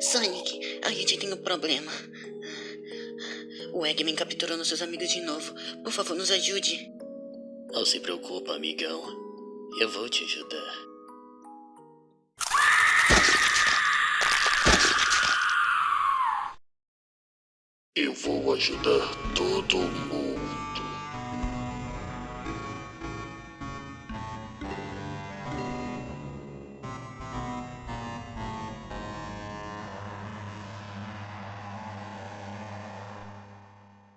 Sonic, a gente tem um problema. O Eggman capturou nossos amigos de novo. Por favor, nos ajude. Não se preocupa, amigão. Eu vou te ajudar. Eu vou ajudar todo mundo.